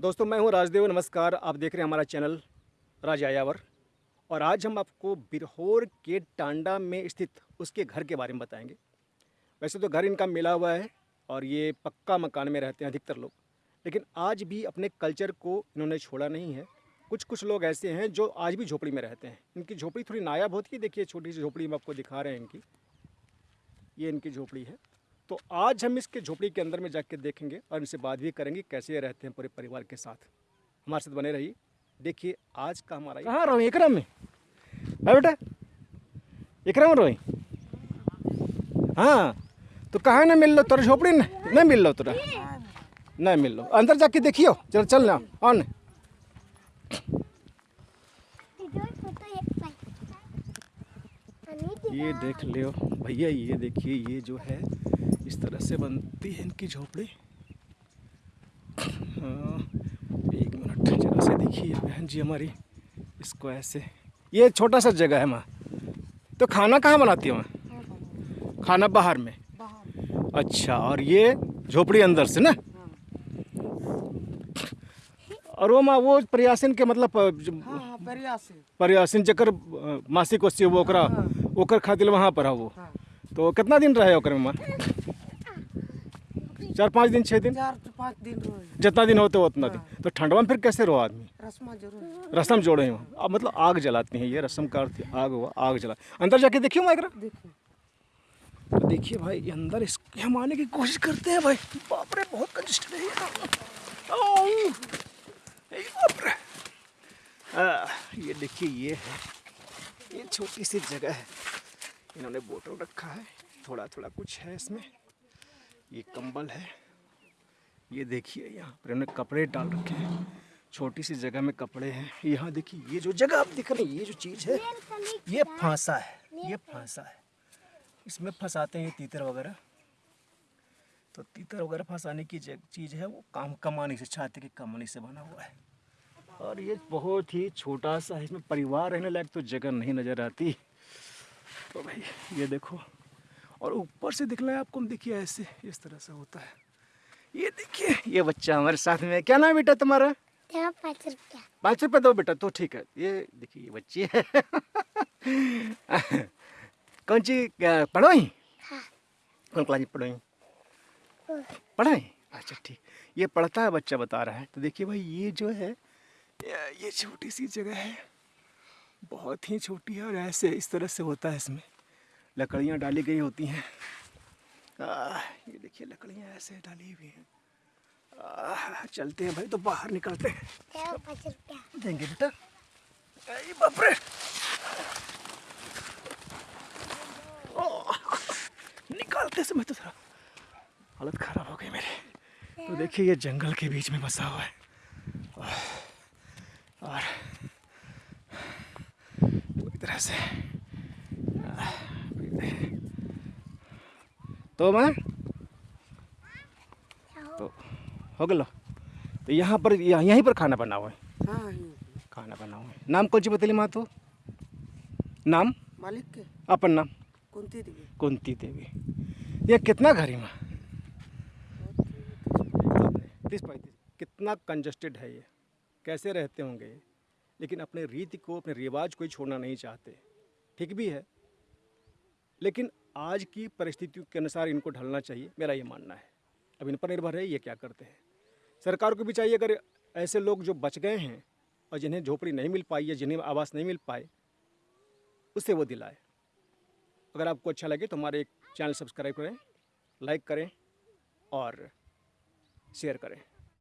दोस्तों, मैं हूँ राजदेव। नमस्कार। आप देख रहे हैं हमारा चैनल राज आयावर। और आज हम आपको बिरहोर के टांडा में स्थित उसके घर के बारे में बताएँगे। वैसे तो घर इनका मिला हुआ है और ये पक्का मकान में रहते हैं अधिकतर लोग। लेकिन आज भी अपने कल्चर को इन्होंने छोड़ा नहीं है। कुछ कुछ लोग ऐसे हैं जो आज भी झोपड़ी में रहते हैं। इनकी झोपड़ी थोड़ी नायाब होती है। देखिए, छोटी सी झोपड़ी हम आपको दिखा रहे हैं इनकी। ये इनकी झोपड़ी है। तो आज हम इसके झोपड़ी के अंदर में जाके देखेंगे और इनसे बात भी करेंगे कैसे रहते हैं पूरे परिवार के साथ। हमारे साथ बने रहिए। देखिए, आज का हमारा कहाँ रहो? इकरम में। है बेटा इकरम रहो। हाँ तो कहाँ ना मिल लो तोरा झोपड़ी नहीं मिल लो तोरा। नहीं मिल लो। अंदर जाके देखियो चल चल ना ऑन ये देख लियो भैया ये देखिए ये जो है इस तरह से बनती है इनकी झोपड़ी। हाँ, एक मिनट जरा से देखिए बहन जी हमारी इसको ऐसे। ये छोटा सा जगह है माँ। तो खाना कहाँ बनाती है माँ? खाना बाहर में? अच्छा और ये झोपड़ी अंदर से ना? और वो माँ वो प्रयासन के मतलब हाँ हाँ से प्रयासन जकर मासिक वो ओकरा ओकर खातिर वहाँ पर है वो। हाँ। तो कितना दिन रहे ओकर में चार पाँच दिन छः दिन? चार पाँच दिन जितना दिन होते उतना दिन। तो ठंडवा में फिर कैसे रहो आदमी? रस्मा जोड़े हैं अब मतलब आग जलाती हैं ये रसम का अर्थ आग हुआ आग जला। अंदर जाके देखियो माइकरा? देखिए। तो देखिए भाई अंदर इसके हम आने की कोशिश करते हैं भाई। बाप रे बहुत कंजस्टेड है ये बाप रे। ये देखिए ये है। ये छोटी सी जगह है। इन्होंने बोतल रखा है थोड़ा थोड़ा कुछ है इसमें। ये कंबल है। ये देखिए यहाँ पर इन्होंने कपड़े डाल रखे हैं। छोटी सी जगह में कपड़े हैं। यहाँ देखिए ये जो जगह आप दिख रहे हैं ये जो चीज़ है ये फांसा है ये फांसा है। इसमें फंसाते हैं तीतर वगैरह। तो तीतर वगैरह फंसाने की चीज़ है वो काम कमानी से छाती की कमानी से बना हुआ है। और ये बहुत ही छोटा सा है इसमें परिवार रहने लायक तो जगह नहीं नज़र आती। तो भाई ये देखो और ऊपर से दिखना है आपको देखिए ऐसे इस तरह से होता है। ये देखिए ये बच्चा हमारे साथ में क्या नाम बेटा तुम्हारा? पाँच रुपया पाँच रुपये दो बेटा तो ठीक है। ये देखिए ये बच्ची है। कौन सी पढ़ोई? हाँ। कौन क्लास में पढ़ोई? पढ़ाई? अच्छा ठीक। ये पढ़ता है बच्चा बता रहा है। तो देखिए भाई ये जो है ये- छोटी सी जगह है। बहुत ही छोटी है और ऐसे इस तरह से होता है इसमें। लकड़ियाँ डाली गई होती हैं। आ, ये देखिए लकड़ियाँ ऐसे डाली हुई हैं। चलते हैं भाई तो बाहर निकलते हैं। देंगे बेटा। अरे बाप रे! ओह, निकालते समय तो थोड़ा हालत खराब हो गई मेरी। तो देखिए ये जंगल के बीच में बसा हुआ है। और पूरी तरह से तो मैं तो हो गलो तो यहाँ पर यहाँ- यहीं पर खाना बना हुआ है? हाँ खाना बना हुआ है। नाम कौन सी बतली माँ तो? नाम? मालिक के। अपन नाम? कुंती देवी। कुंती देवी। ये कितना घर है माँ? तीस पैंतीस। कितना कंजस्टेड है ये। कैसे रहते होंगे? लेकिन अपने रीति को, अपने रिवाज को ही छोड़ना नहीं चाहते। ठीक भी है। लेकिन आज की परिस्थितियों के अनुसार इनको ढलना चाहिए, मेरा ये मानना है। अब इन पर निर्भर है, ये क्या करते हैं। सरकार को भी चाहिए, अगर ऐसे लोग जो बच गए हैं और जिन्हें झोपड़ी नहीं मिल पाई या जिन्हें आवास नहीं मिल पाए उससे वो दिलाए। अगर आपको अच्छा लगे तो हमारे एक चैनल सब्सक्राइब करें, लाइक करें और शेयर करें।